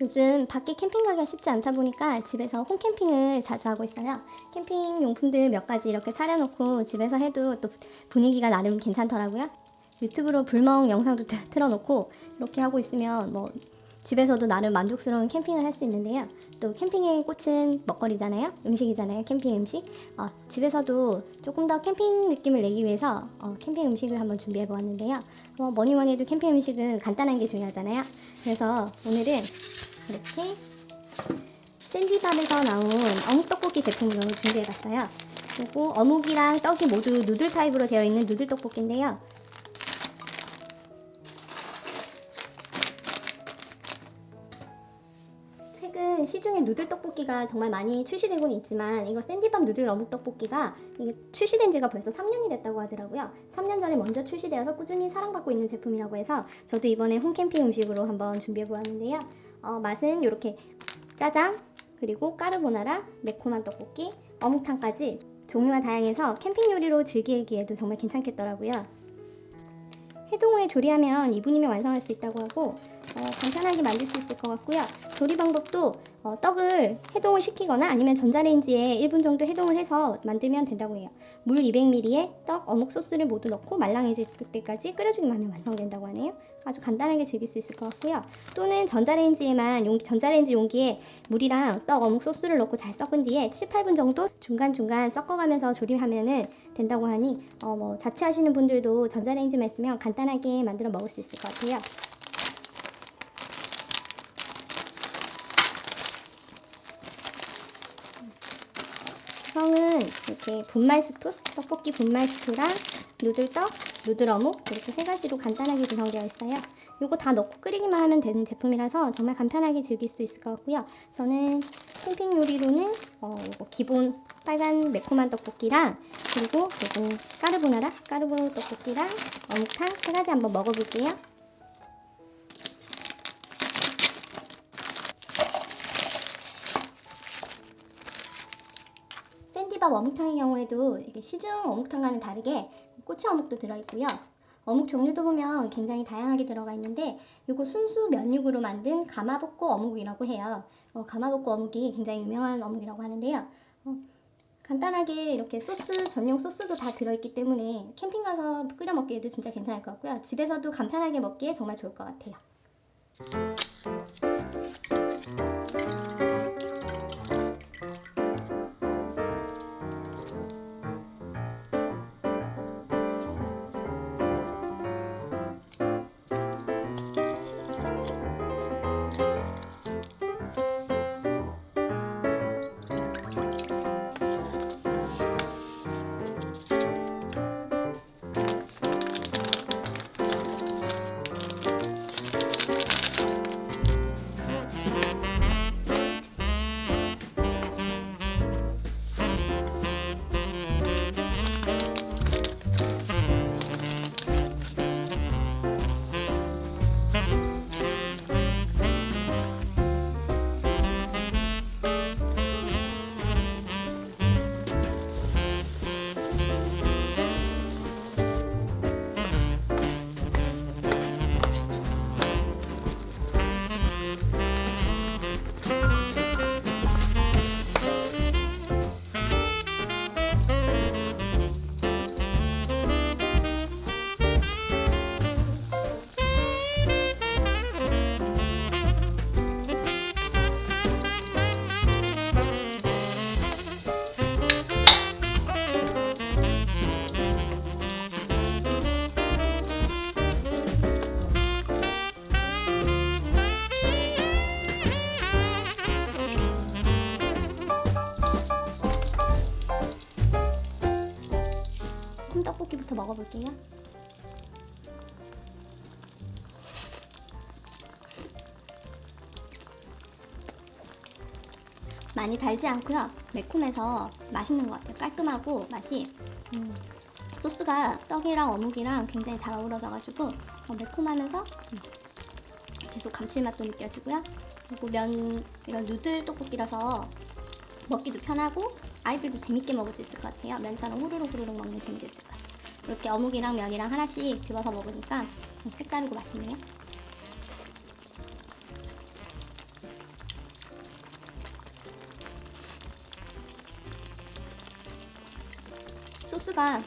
요즘 밖에 캠핑 가기가 쉽지 않다 보니까 집에서 홈캠핑을 자주 하고 있어요. 캠핑 용품들 몇 가지 이렇게 차려놓고 집에서 해도 또 분위기가 나름 괜찮더라고요. 유튜브로 불멍 영상도 트- 틀어놓고 이렇게 하고 있으면 뭐 집에서도 나름 만족스러운 캠핑을 할 수 있는데요. 또 캠핑의 꽃은 먹거리잖아요. 음식이잖아요. 캠핑 음식. 어, 집에서도 조금 더 캠핑 느낌을 내기 위해서 어, 캠핑 음식을 한번 준비해 보았는데요. 어, 뭐니 뭐니 해도 캠핑 음식은 간단한 게 중요하잖아요. 그래서 오늘은 이렇게 샌디밥에서 나온 어묵 떡볶이 제품으로 준비해 봤어요. 그리고 어묵이랑 떡이 모두 누들 타입으로 되어 있는 누들 떡볶이인데요. 시중에 누들 떡볶이가 정말 많이 출시되고는 있지만 이거 샌디밥 누들 어묵 떡볶이가 출시된 지가 벌써 3년이 됐다고 하더라고요. 3년 전에 먼저 출시되어서 꾸준히 사랑받고 있는 제품이라고 해서 저도 이번에 홈캠핑 음식으로 한번 준비해 보았는데요. 어, 맛은 이렇게 짜장 그리고 까르보나라 매콤한 떡볶이 어묵탕까지 종류가 다양해서 캠핑 요리로 즐기기에도 정말 괜찮겠더라고요. 해동 후에 조리하면 2분이면 완성할 수 있다고 하고 어, 간편하게 만들 수 있을 것 같고요. 조리 방법도 어, 떡을 해동을 시키거나 아니면 전자레인지에 1분 정도 해동을 해서 만들면 된다고 해요. 물 200ml에 떡, 어묵 소스를 모두 넣고 말랑해질 때까지 끓여주기만 하면 완성된다고 하네요. 아주 간단하게 즐길 수 있을 것 같고요. 또는 전자레인지에만 용기, 전자레인지 용기에 물이랑 떡, 어묵 소스를 넣고 잘 섞은 뒤에 7, 8분 정도 중간중간 섞어가면서 조리하면 된다고 하니 어, 뭐 자취하시는 분들도 전자레인지만 있으면 간단하게 만들어 먹을 수 있을 것 같아요. 구성은 이렇게 분말 스프, 떡볶이 분말 스프랑 누들떡, 누들어묵 이렇게 세 가지로 간단하게 구성되어 있어요. 이거 다 넣고 끓이기만 하면 되는 제품이라서 정말 간편하게 즐길 수 있을 것 같고요. 저는 캠핑 요리로는 어, 이거 기본 빨간 매콤한 떡볶이랑 그리고 이거 까르보나라, 까르보 떡볶이랑 어묵탕 세 가지 한번 먹어볼게요. 샌디밥 어묵탕의 경우에도 이게 시중 어묵탕과는 다르게 꼬치 어묵도 들어있고요. 어묵 종류도 보면 굉장히 다양하게 들어가 있는데 이거 순수 면육으로 만든 가마복고 어묵이라고 해요. 어, 가마복고 어묵이 굉장히 유명한 어묵이라고 하는데요. 어, 간단하게 이렇게 소스 전용 소스도 다 들어있기 때문에 캠핑 가서 끓여 먹기에도 진짜 괜찮을 것 같고요. 집에서도 간편하게 먹기에 정말 좋을 것 같아요. 먹어볼게요. 많이 달지 않고요. 매콤해서 맛있는 것 같아요. 깔끔하고 맛이 음, 소스가 떡이랑 어묵이랑 굉장히 잘 어우러져가지고 어, 매콤하면서 음, 계속 감칠맛도 느껴지고요. 그리고 면 이런 누들 떡볶이라서 먹기도 편하고 아이들도 재밌게 먹을 수 있을 것 같아요. 면처럼 후루룩 후루룩 먹는 재미도 있을 것 같아요. 이렇게 어묵이랑 면이랑 하나씩 집어서 먹으니까 색다르고 맛있네요. 소스가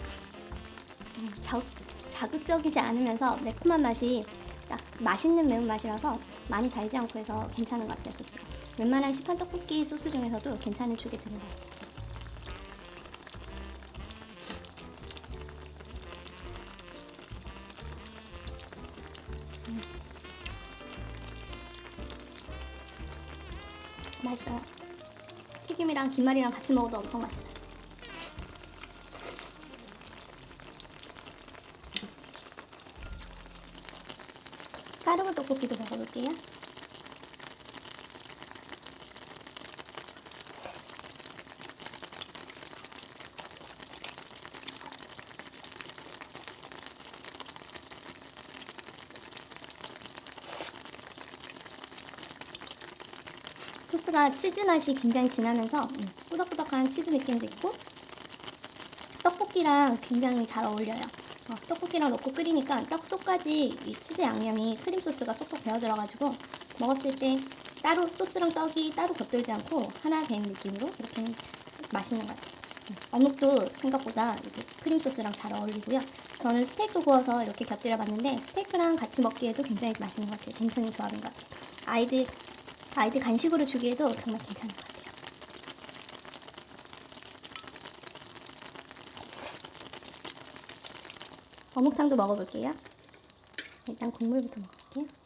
음, 자, 자극적이지 않으면서 매콤한 맛이 딱 맛있는 매운맛이라서 많이 달지 않고 해서 괜찮은 것 같아요 소스가 웬만한 시판 떡볶이 소스 중에서도 괜찮은 축이 드는 것 같아요 맛있어요 튀김이랑 김말이랑 같이 먹어도 엄청 맛있어요 까르보 떡볶이도 먹어볼게요. 소스가 치즈 맛이 굉장히 진하면서 음, 꾸덕꾸덕한 치즈 느낌도 있고 떡볶이랑 굉장히 잘 어울려요. 어, 떡볶이랑 넣고 끓이니까 떡 속까지 이 치즈 양념이 크림 소스가 쏙쏙 배어 들어가지고 먹었을 때 따로 소스랑 떡이 따로 겉돌지 않고 하나 된 느낌으로 이렇게 맛있는 것 같아요. 음, 어묵도 생각보다 이렇게 크림 소스랑 잘 어울리고요. 저는 스테이크 구워서 이렇게 곁들여 봤는데 스테이크랑 같이 먹기에도 굉장히 맛있는 것 같아요. 괜찮은 조합인 것 같아요. 아이들 아이들 간식으로 주기에도 정말 괜찮은 것 같아요. 어묵탕도 먹어볼게요. 일단 국물부터 먹을게요.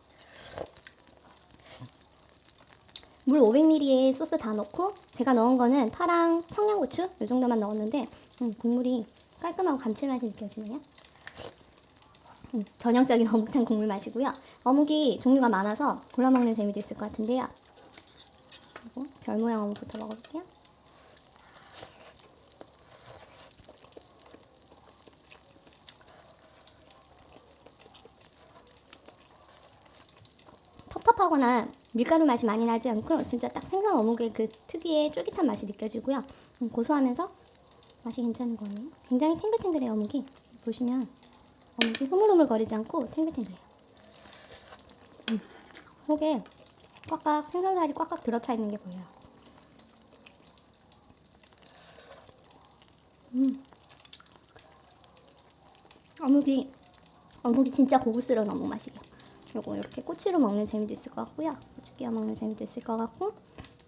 물 500ml에 소스 다 넣고 제가 넣은 거는 파랑 청양고추 이 정도만 넣었는데 음, 국물이 깔끔하고 감칠맛이 느껴지네요. 음, 전형적인 어묵탕 국물 맛이고요. 어묵이 종류가 많아서 골라 먹는 재미도 있을 것 같은데요. 별 모양 어묵부터 먹어볼게요. 텁텁하거나 밀가루 맛이 많이 나지 않고 진짜 딱 생선 어묵의 그 특유의 쫄깃한 맛이 느껴지고요. 음, 고소하면서 맛이 괜찮은 거예요. 굉장히 탱글탱글해요 어묵이. 보시면 어묵이 흐물흐물 거리지 않고 탱글탱글해요. 음, 속에 꽉꽉 생선살이 꽉꽉 들어차 있는 게 보여요. 음. 어묵이 어묵이 진짜 고급스러운 어묵 맛이에요. 그리고 이렇게 꼬치로 먹는 재미도 있을 것 같고요. 꼬치 끼워 먹는 재미도 있을 것 같고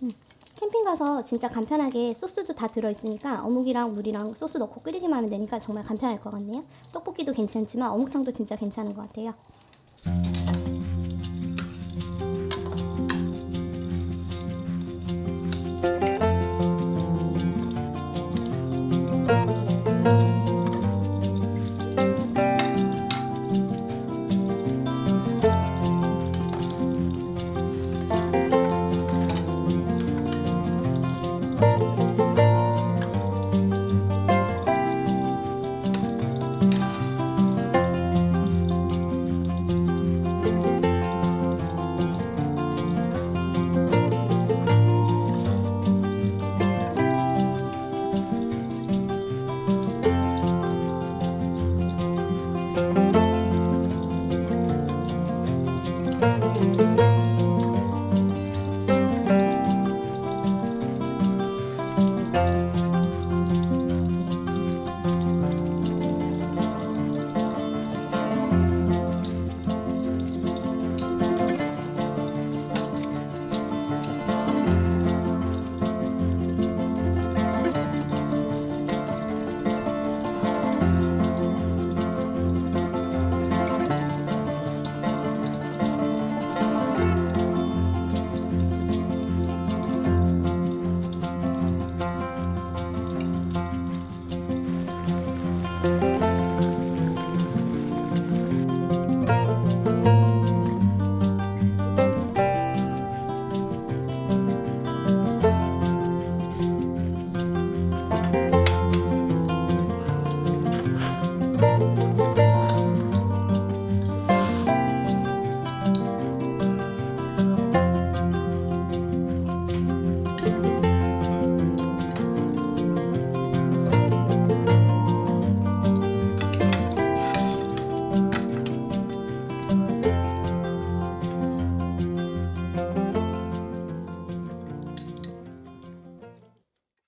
음. 캠핑 가서 진짜 간편하게 소스도 다 들어있으니까 어묵이랑 물이랑 소스 넣고 끓이기만 하면 되니까 정말 간편할 것 같네요. 떡볶이도 괜찮지만 어묵탕도 진짜 괜찮은 것 같아요.